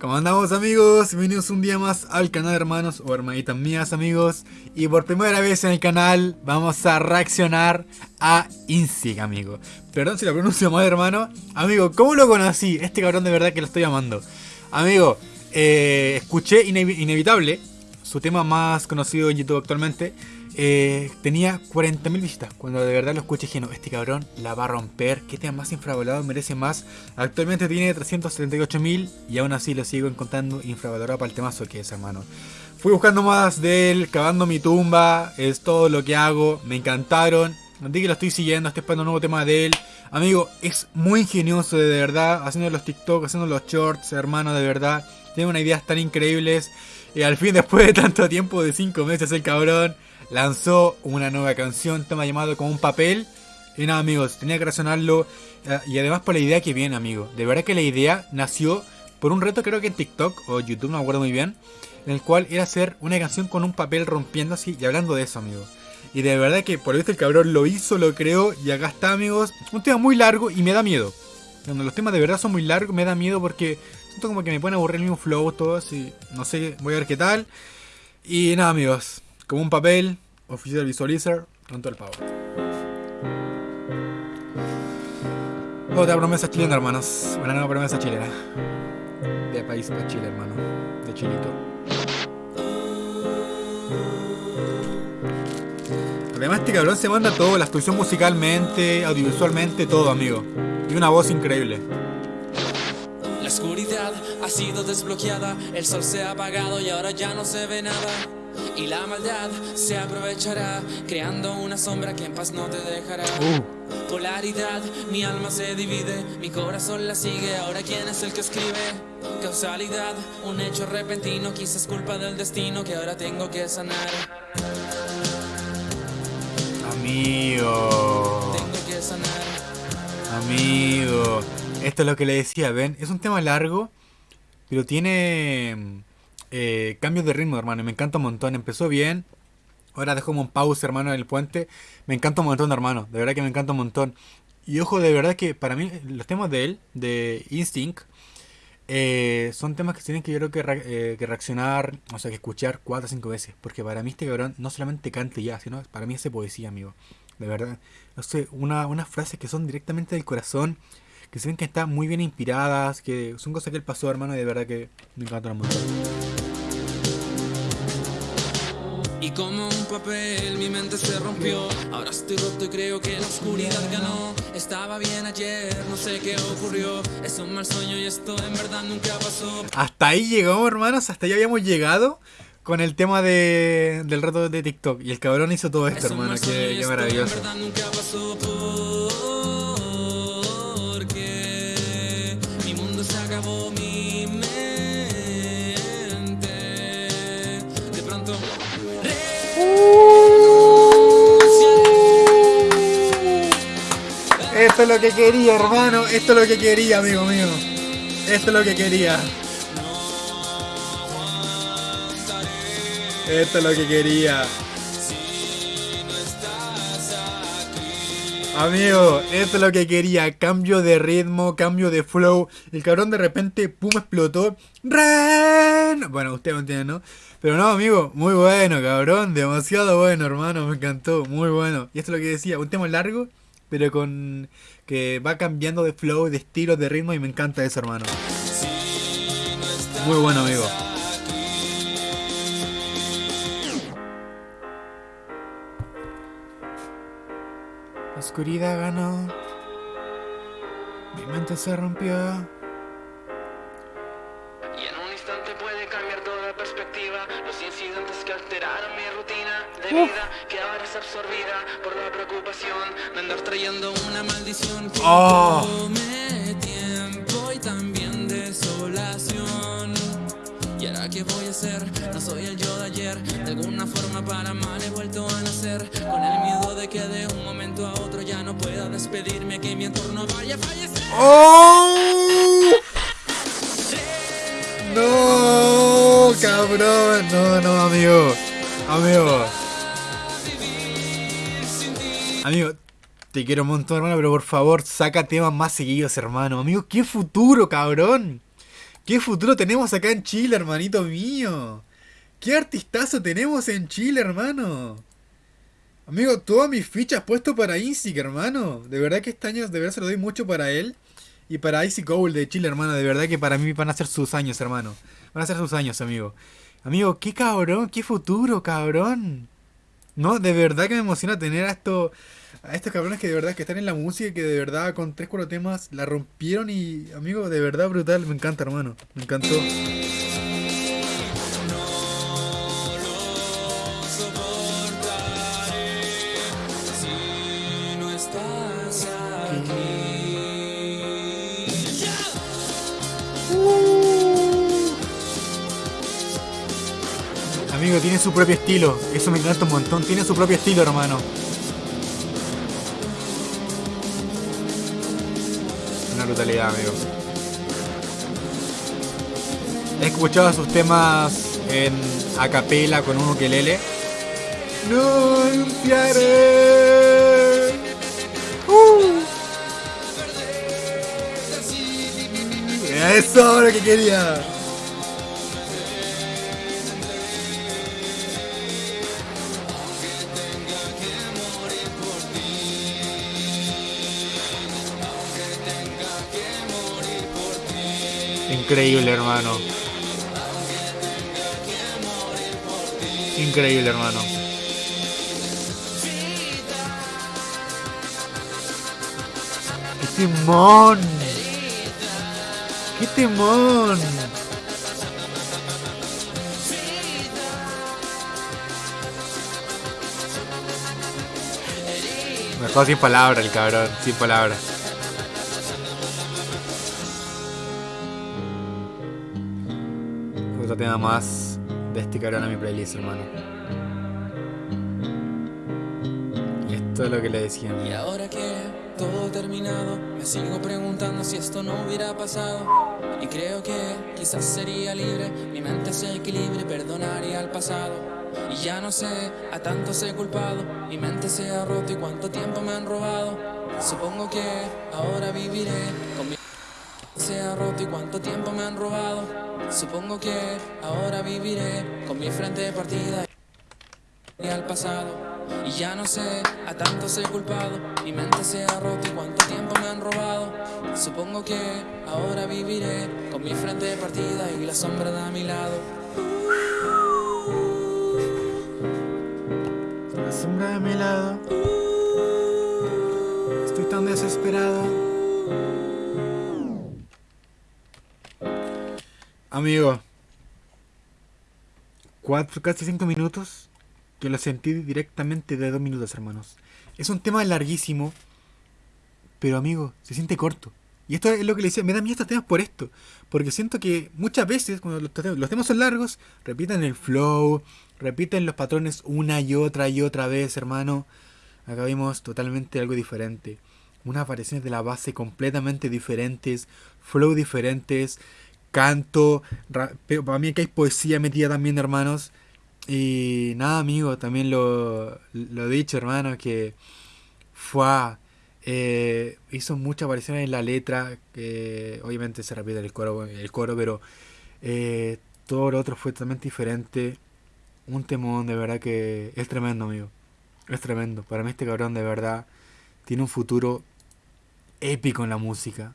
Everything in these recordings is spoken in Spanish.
¿Cómo andamos amigos? Bienvenidos un día más al canal hermanos o hermanitas mías amigos Y por primera vez en el canal vamos a reaccionar a Insig amigo Perdón si lo pronuncio mal hermano Amigo, ¿cómo lo conocí? Este cabrón de verdad que lo estoy amando Amigo, eh, escuché Inevitable Su tema más conocido en YouTube actualmente eh, tenía 40.000 visitas. Cuando de verdad lo escuché dije, este cabrón la va a romper. Que tema más infravalorado, merece más. Actualmente tiene 378.000 y aún así lo sigo encontrando infravalorado para el temazo que es, hermano. Fui buscando más de él, cavando mi tumba, es todo lo que hago, me encantaron. Así que lo estoy siguiendo, estoy esperando un nuevo tema de él. Amigo, es muy ingenioso de verdad, haciendo los TikTok, haciendo los shorts, hermano, de verdad. Tiene unas ideas tan increíbles. Y al fin, después de tanto tiempo, de 5 meses, el cabrón lanzó una nueva canción, tema llamado Como un papel. Y nada, amigos, tenía que razonarlo. Eh, y además por la idea que viene, amigo. De verdad que la idea nació por un reto, creo que en TikTok o YouTube, no me acuerdo muy bien. En el cual era hacer una canción con un papel rompiendo así y hablando de eso, amigo. Y de verdad que por eso el cabrón lo hizo, lo creó y acá está, amigos. Un tema muy largo y me da miedo. Cuando los temas de verdad son muy largos, me da miedo porque siento como que me a aburrir el mismo flow, todo así. No sé, voy a ver qué tal. Y nada, amigos. Como un papel, Official Visualizer, pronto el pavo. Otra promesa chilena, hermanos. Una nueva promesa chilena. De país de Chile, hermano. De Chilito. Además, este cabrón se manda todo: la actuación musicalmente, audiovisualmente, todo, amigo. Y una voz increíble. Sido desbloqueada, el sol se ha apagado y ahora ya no se ve nada y la maldad se aprovechará creando una sombra que en paz no te dejará. Uh. Polaridad, mi alma se divide, mi corazón la sigue, ahora quién es el que escribe. Causalidad, un hecho repentino, quizás culpa del destino que ahora tengo que sanar. Amigo. Tengo que sanar. Amigo. Esto es lo que le decía, ven, es un tema largo, pero tiene eh, cambios de ritmo, hermano, me encanta un montón. Empezó bien, ahora dejo como un pause, hermano, en el puente. Me encanta un montón, hermano, de verdad que me encanta un montón. Y ojo, de verdad que para mí los temas de él, de Instinct, eh, son temas que tienen que yo creo que, eh, que, reaccionar, o sea, que escuchar cuatro o cinco veces. Porque para mí este cabrón no solamente canta ya, sino para mí es poesía, amigo. De verdad. No una, unas frases que son directamente del corazón, que se ven que están muy bien inspiradas, que son cosas que él pasó, hermano, y de verdad que me encantan montón. Y como un papel mi mente se rompió. Ahora estoy roto y creo que la oscuridad ganó. Estaba bien ayer, no sé qué ocurrió. Es un mal sueño y esto en verdad nunca pasó. Hasta ahí llegamos hermanos, hasta ahí habíamos llegado con el tema de, del reto de TikTok. Y el cabrón hizo todo esto hermano, qué, qué maravilloso Esto es lo que quería, hermano. Esto es lo que quería, amigo mío. Esto es lo que quería. Esto es lo que quería. Amigo, esto es lo que quería. Cambio de ritmo, cambio de flow. El cabrón de repente, pum, explotó. ¡Ren! Bueno, usted me entiende, ¿no? Pero no, amigo, muy bueno, cabrón. Demasiado bueno, hermano. Me encantó. Muy bueno. Y esto es lo que decía. Un tema largo, pero con. que va cambiando de flow, de estilo, de ritmo. Y me encanta eso, hermano. Muy bueno, amigo. La oscuridad ganó. Mi mente se rompió. Y en un instante puede cambiar toda perspectiva. Los incidentes que alteraron mi de vida, que ahora es absorbida por la preocupación de andar trayendo una maldición que oh. tiempo y también desolación. ¿Y ahora qué voy a hacer? No soy el yo de ayer. De alguna forma para mal he vuelto a nacer. Con el miedo de que de un momento a otro ya no pueda despedirme, que mi entorno vaya a fallecer. ¡Oh! No, cabrón. No, no, amigo. Amigo. Amigo, te quiero un montón, hermano, pero por favor, saca temas más seguidos, hermano. Amigo, qué futuro, cabrón. ¿Qué futuro tenemos acá en Chile, hermanito mío? ¿Qué artistazo tenemos en Chile, hermano? Amigo, todas mis fichas puesto para Insig, hermano. De verdad que este año de verdad se lo doy mucho para él. Y para Icy Gold de Chile, hermano. De verdad que para mí van a ser sus años, hermano. Van a ser sus años, amigo. Amigo, qué cabrón, qué futuro, cabrón. No, de verdad que me emociona tener a estos, a estos cabrones que de verdad que están en la música y que de verdad con 3 4 temas la rompieron y, amigo, de verdad brutal. Me encanta, hermano. Me encantó. Amigo, tiene su propio estilo. Eso me encanta un montón. Tiene su propio estilo, hermano. Una brutalidad, amigo. He escuchado sus temas en acapela con un ukelele. No anunciaré. Uh. Eso es lo que quería. Increíble, hermano. Increíble, hermano. ¡Qué timón! ¡Qué timón! Me dejó sin palabras el cabrón, sin palabras. Tema más de este cabrón a mi playlist, hermano. Y esto es lo que le decía. Y ahora que todo terminado, me sigo preguntando si esto no hubiera pasado. Y creo que quizás sería libre, mi mente se equilibre, perdonaría al pasado. Y ya no sé, a tantos he culpado, mi mente se ha roto y cuánto tiempo me han robado. Supongo que ahora viviré se ha roto y cuánto tiempo me han robado. Supongo que ahora viviré con mi frente partida y al pasado. Y ya no sé, a tantos he culpado, mi mente se ha roto y cuánto tiempo me han robado. Supongo que ahora viviré con mi frente partida y la sombra de a mi lado. La sombra de mi lado. Amigo. Cuatro, casi cinco minutos. Que lo sentí directamente de dos minutos, hermanos. Es un tema larguísimo. Pero amigo, se siente corto. Y esto es lo que le decía, me da miedo estos temas por esto. Porque siento que muchas veces, cuando los, los temas son largos, repiten el flow, repiten los patrones una y otra y otra vez, hermano. Acá vimos totalmente algo diferente. Unas variaciones de la base completamente diferentes, flow diferentes, canto. ra- pero para mí que hay poesía metida también, hermanos. Y nada, amigo, también lo, lo dicho, hermano, que fue eh, hizo muchas variaciones en la letra, que obviamente se repite el coro, el coro pero eh, todo lo otro fue totalmente diferente. Un temón de verdad que es tremendo, amigo. Es tremendo. Para mí este cabrón de verdad tiene un futuro épico en la música.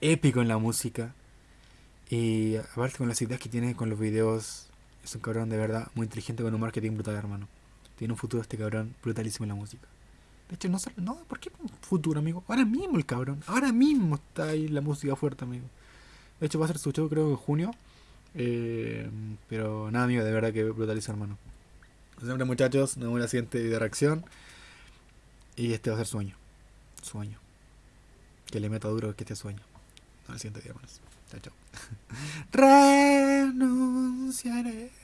Épico en la música. Y aparte con las ideas que tiene con los videos, es un cabrón de verdad muy inteligente con un marketing brutal, hermano. Tiene un futuro este cabrón brutalísimo en la música. De hecho, no no, ¿por qué futuro, amigo? Ahora mismo el cabrón, ahora mismo está ahí la música fuerte, amigo. De hecho, va a ser su show, creo, en junio. Eh, pero nada, amigo, de verdad que brutaliza, hermano. Como Siempre, muchachos, nos vemos en la siguiente video de reacción. Y este va a ser sueño. Sueño. Que le meta duro que este sueño. El siguiente día, hermanos. Chao, chao. Renunciaré.